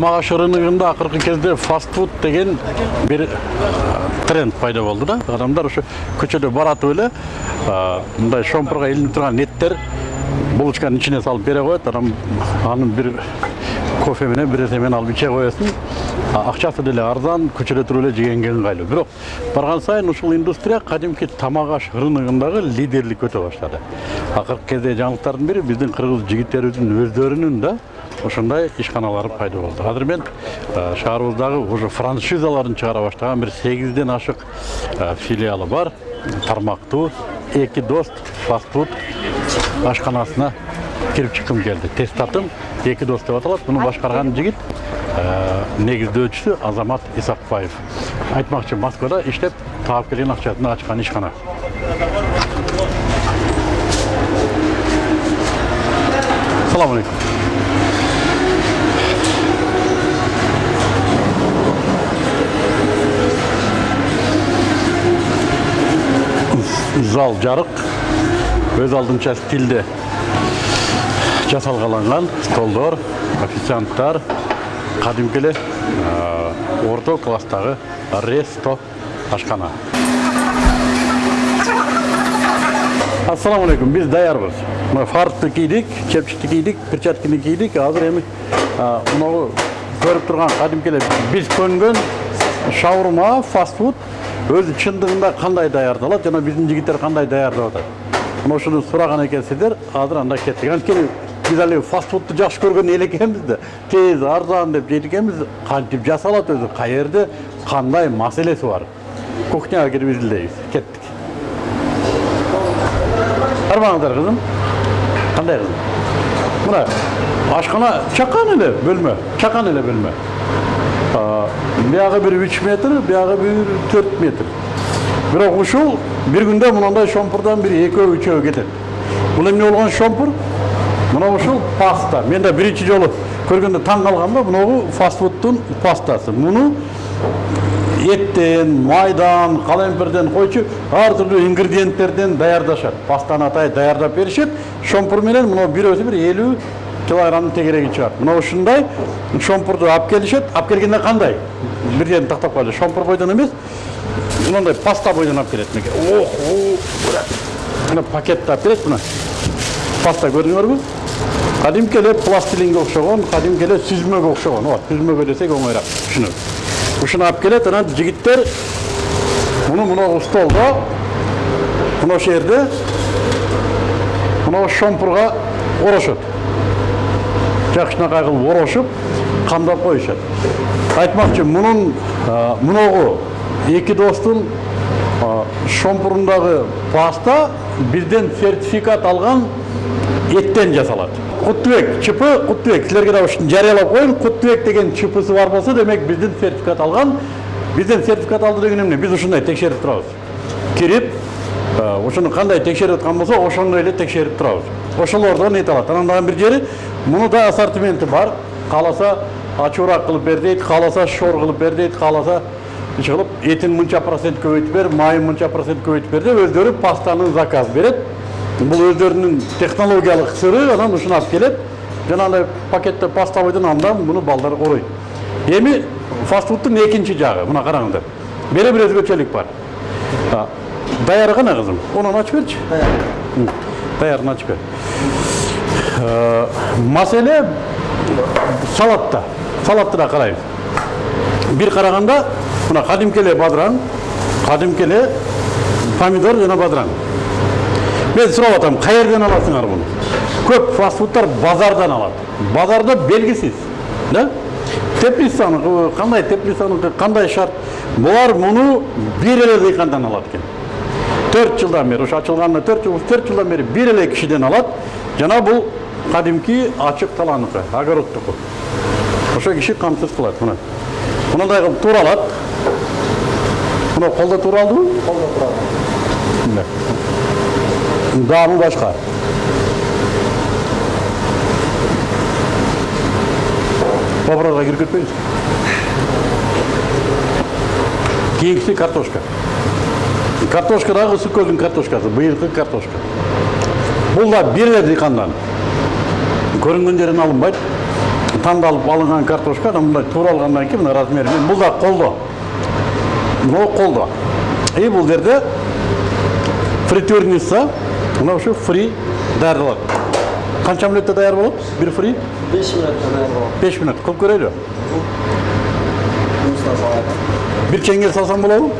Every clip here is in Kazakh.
тамақ аш рыногында акыркы кезде фастфуд деген бир тренд пайда болду да. Адамдар ошо көчөдө баратып эле мындай шомпурга илинип турган эттер булочканын ичине салып бере коет анан аны бир кофе менен бир нерсе менен алып иче коесуң акчасы деле арзан көчөдө туруп эле жегенге ыңгайлуу бирок барган сайын ушул индустрия кадимки тамак аш рыногундагы лидерлик өтө баштады. Акыркы кезде жаңылыктардын бири биздин кыргыз жигиттерибиздин өздөрүнүн да ошондой ишканалары пайда болду азыр мен шаарыбыздагы уже франшизаларын чыгара баштаган бир сегизден ашык филиалы бар. Тармактуу эки дос фастфуд ашканасына кирип чыккым келди тестатым эки дос деп аталат муну башкарган жигит негиздөөчүсү азамат исакбаев айтмакчы москвада иштеп таап келген акчасына ачкан ишкана саламу алейкум зал жарык өз алдынча стилде жасалгаланган столдор официанттар кадимки эле орто класстагы ресто ашкана ассаламу алейкум биз даярбыз. Мына фартты кийдик чепчикти кийдик перчаткини кийдик азыр эми мынагу көрүп турган кадимки эле биз көнгөн шаурма фастфуд өзү чындыгында кандай даярдалат жана биздин жигиттер кандай даярдап атат мына ушуну сураган экенсиздер азыр анда кеттик анткени биз али фастфудту жакшы көргөн эл экенбиз да тез арзан деп жейт экенбиз кантип жасалат өзү каерде кандай маселеси бар кухняга кирип изилдейбиз кеттик кармаңыздар кызым кандай кызым мына ашкана чакан эле бөлмө чакан эле бөлмө биягы бир үч метр биягы бир төрт метр. Бирок ушул бир күндө мындай шомпурдан бир экөө үчөө кетет бул эмне болгон шомпур мына ушул паста. Мен да биринчи жолу көргөндө таң калгам да мынагу фастфудтун пастасы. Муну эттен майдан калемпирден койчу ар түрдүү ингредиенттерден даярдашат пастаны атай даярдап беришет шомпур менен мына бирөөсү бир элүү килограммдын тегереги чыгат мына ушундай шомпурду алып келишет алып келгенде кандай бир жерин тактап коелу шомпур бойдон эмес мындай паста бойдон алып келет мынакей ох мына пакетти алып келет мына. Паста көрдүңөрбү кадимки эле пластилинге окшогон кадимки эле сүзмөгө окшогон ооба сүзмөгө десек оңоюраак түшүнөт ушуну алып келет анан жигиттер муну мынагу столдо мына ошол жерде мына шомпурга орошот жакшынакай кылып орошуп камдап коюшат айтмакчы мунун мунагу эки достун шомпурундагы паста бизден сертификат алган эттен жасалат куттубек чп куттубек силерге да ушуну жарыялап коеюн куттубек деген чпсы бар болсо демек бизден сертификат алган бизден сертификат алды деген эмне биз ушундай текшерип турабыз кирип ошону кандай текшерип аткан болсо ошондой эле текшерип турабыз. Ошолордон эт алат анан дагы бир жери муну да ассортименти бар. Кааласа ачуураак кылып бер дейт кааласа шор кылып бер дейт кааласа иш кылып этин мынча процент көбөйтүп бер майын мынча процент көбөйтүп бер деп өздөрү пастанын заказ берет. Бул өздөрүнүн технологиялык сыры анан ушуну алып келет. Жанагындай пакетте паста андан муну балдар ороойт эми фастфудтун экинчи жагы мына караңыздар. Бери бир өзгөчөлүк бар. Даяр кана кызым онун ачып берчи даярын ачып бер маселе салатта салатты да карайбыз бир караганда мына бадыраң кадимки эле помидор жана бадыраң мен сурап атам каерден аласыңар муну көп фастфудтар базардан алат базарда белгисиз да теплицаныкыбы кандай теплицаныкы кандай шарт булар муну бир эле дыйкандан алат экен төрт жылдан бери ушу ачылганына төрт жыл төрт жылдан бери бир эле кишиден алат жана бул кадимки ачык талааныкы огородтуку ошол киши камсыз кылат мына мындай кылып тууралат мына колдо тууралдыбы колдо тууралды даамы башка вопросқа кирип кетпейбиз кийинкиси картошка картошка дагы ысык көлдүн картошкасы быйылкы картошка. Бул да бир эле дыйкандан көрүнгөн жеринен алынбайт таңдалып алынған картошка мындай туралғаннан кейін мына размері мен бұл да қолды. Мынау қолды. И бұл жерде фритюрница мынау ушу фри даярдалат қанша минутта даяр болады? Бір фри? 5 минутта даяр болады. беш минут. Жұмыстан салады. бір чеңге салсам болады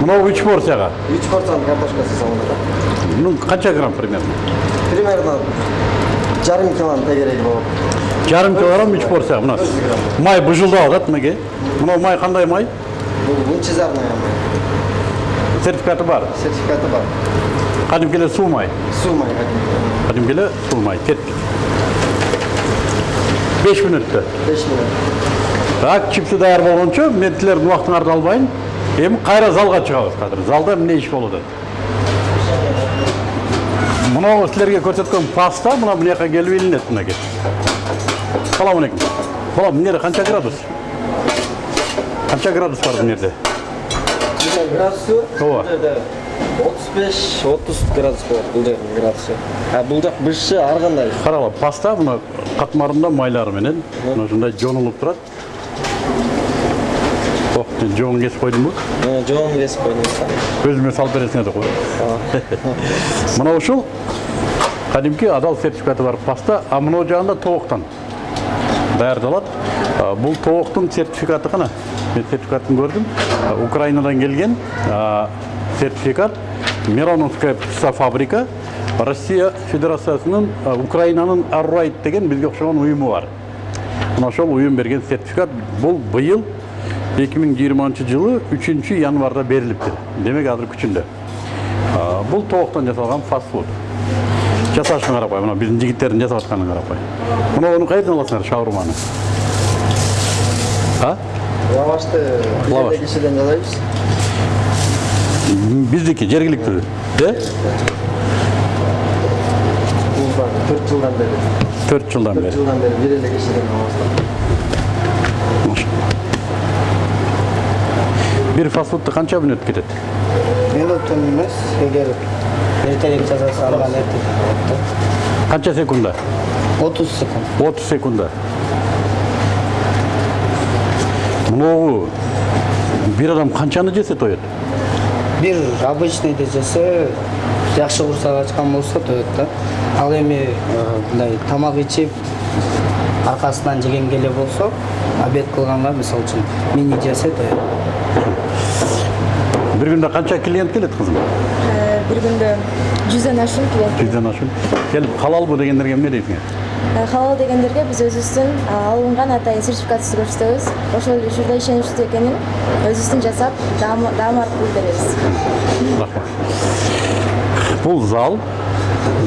мынау үш порцияға 3 порцияның картошкасы салынады. ну қанша грамм примерно. Примерно. Жарым килоның тегереги болады. жарым килограмм үш порция мына май бұжылдап жатады мінекей мынау май қандай май? Бұл лучезарная май. сертификаты бар. Сертификаты бар. кәдімгіле су май. Су май кәдімгі. кәдімгіле су май. Кеттік беш минутта 5 минут. так чипсы даяр болғанша мен сілердің уақытыңарды албайын эми кайра залға чыгабыз қазір. Залда эмне иш болуп атат мынау силерге көрсөткөн паста мына мына жака келип илинет мынакей салам алейкум. Балам мына жерде канча градус? Канча градус бар мына жерде Бұл градусы Ооба. бұл жерде 35-30 градус болады бұл жердің градусы. А бұл жақ бышчы ар кандай. карагыла паста мына катмарында майлары менен мына ушундай жонулуп турат ох жоңун кесип койдумбу Жоон кесип койдуңуз да. өзүмө салып бересиңер деп кой мына ушул кадимки адал сертификаты бар паста а мына жагында тооктон даярдалат А, бул тооктун сертификаты кана мен сертификатын көрдүм А, украинадан келген сертификат мироновская фабрика россия федерациясынын а, украинанын аррайт деген бизге окшогон уюму бар мына ошол уюм берген сертификат бул быйыл 2020 жылы 3 январда берилиптир демек азыр күчүндө А, бул тооктон жасалган фастфуд жасашын карап кой мына биздин жигиттердин жасап атканын карап кой муну кайерден аласыңар шаурманы а Лавашты Лаваш. жердеги кишиден жасайбыз. биздики жергиликтүү э Бул бар 4 жылдан бери. төрт жылдан 4 бери жылдан бери бир эле кишиден алабыз. Бир фастфудду канча мүнөт кетет минуттан емес егер ертерек жасаса алған болот канча секунда да отуз секунд отуз секунда могу бир адам канчаны жесе тоет бир обычныйды жесе жакшы курсак ачкан болсо тоет да ал эми мындай тамак ичип аркасынан жеген эле болсо обед кылганга мисалы үчүн мини жесе тоет бир күндө канча клиент келет кызым Э, бір күндө жүздөн ашуун клиент жүздөн ашуун келип халалбы дегендерге эмне дейсиңер Э, халал дегендерге биз өзүбүздүн а, алынган атайын сертификатыбызды көрсөтөбүз ошол ушурда ишеничтүү экенин өзүбүздүн жасап даам аркылуу беребиз рахмат бул зал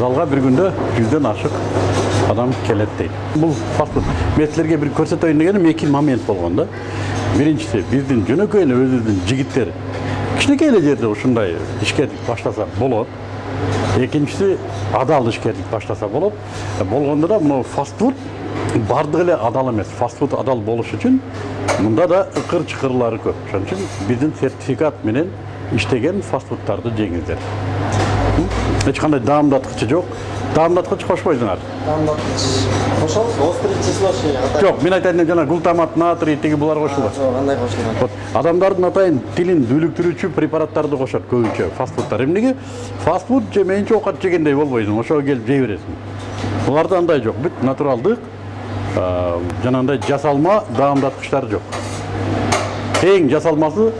залга бир күндө жүздөн ашык адам келет бул фастфуд мен силерге бир көрсөтөйүн дегеним эки момент болгон да биринчиси биздин жөнөкөй эле өзүбүздүн жигиттер кичинекей эле жерде ушундай ишкердик баштаса болот экинчиси адал ишкердик баштаса болот болгондо да мына фастфуд баардыгы эле адал эмес фастфуд адал болуш үчүн мында да ыкыр чыкырлары көп ошон үчүн биздин сертификат менен иштеген фастфудтарды жеңиңиздер эч кандай даамдаткычы жок даамдаткыч кошпойсуңар Острый атайын. жок мен айтайын дегеним жана глутамат натрий тиги булар кошулбайт Жок, андай кошулган. Вот. Адамдардын атайын тилин дүлүктүрүүчү препараттарды кошот көбүнчө фастфудтар. Эмнеге фастфуд жемейинче оокат жегендей болбойсуң ошого келип жей бересиң буларда андай жок бүт натуралдык жанагындай жасалма даамдаткычтар жок эң жасалмасы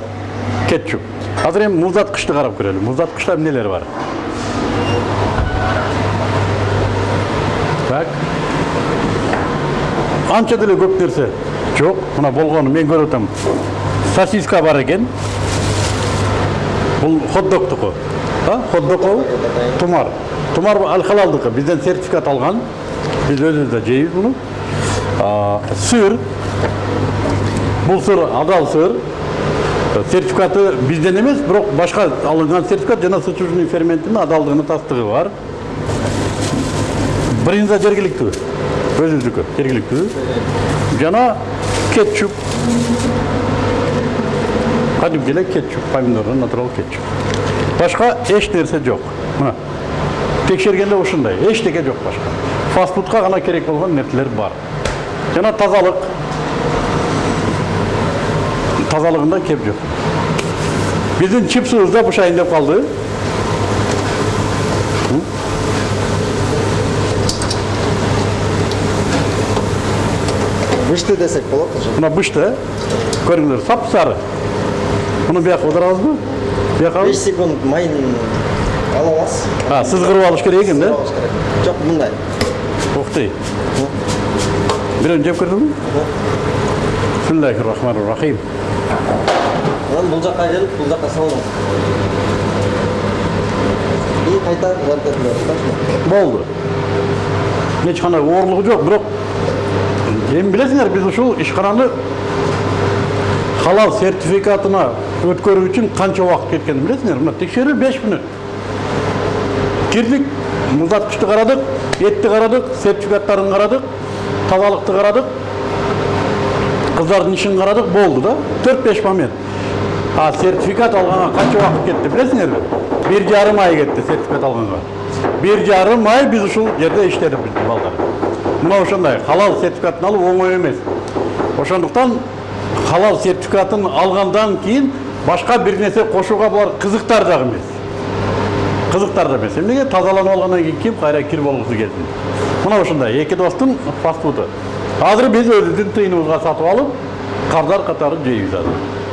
кетчуп азыр эми муздаткычты карап көрөлү муздаткычта эмнелер бар? Так анча деле көп нерсе жок мына болгону мен көрүп атам сосиска бар экен бул хот догтуку а хот догу тумар тумар ал халалдыкы бизден сертификат алган биз өзүбүз да жейбиз муну А, сыр бул сыр адал сыр сертификаты бизден эмес бирок башка алынган сертификат жана сычужный ферментинин адалдыгынын тастыгы бар брынза жергиликтүү өзүбүздүкү жергиликтүү жана кетчуп кадимки эле кетчуп помидордон натурал кетчуп башка эч нерсе жок мына текшергенде ушундай эчтеке жок башка фастфудка гана керек болгон нерселер бар жана тазалык тазалыгында кеп жок биздин чипсыбыз да бышайын деп калды бышты десек болот уже. Мына бышты көрүңүздөр сап сары муну бияка отурабызбы бияка беш секунд майын ала аласыз. А сызгырып алыш керек экен да? Жок мындай ух ты. Бирөөнү жеп көрдүңбү бисмиллахи рахмани рахим анан бул жака келип бул жака салыңыз. И кайта жарып кетиңер болду эч кандай оорлугу жок бирок эми билесиңер биз ушул ишкананы халал сертификатына өткөрүү үчүн канча убакыт кеткенин билесиңер мына текшерүү беш мүнөт кирдик муздаткычты карадык этти карадык сертификаттарын карадык тазалыкты карадык кыздардын ишин карадык болду да төрт беш момент а сертификат алганга канча убакыт кетти билесиңерби бир жарым ай кетти сертификат алганга бир жарым ай биз ушул жерде иштедик биздин балдар мына ошондой халал сертификатын алуу оңой эмес ошондуктан халал сертификатын алгандан кийин башка бир нерсе кошууга булар кызыктар дагы эмес кызыктар да эмес эмнеге тазаланып алгандан кийин ким кайра кир болгусу келсин мына ушундай эки достун фастфуду азыр биз өзүбүздүн тыйыныбызга сатып алып кардар катары жейбиз азыр.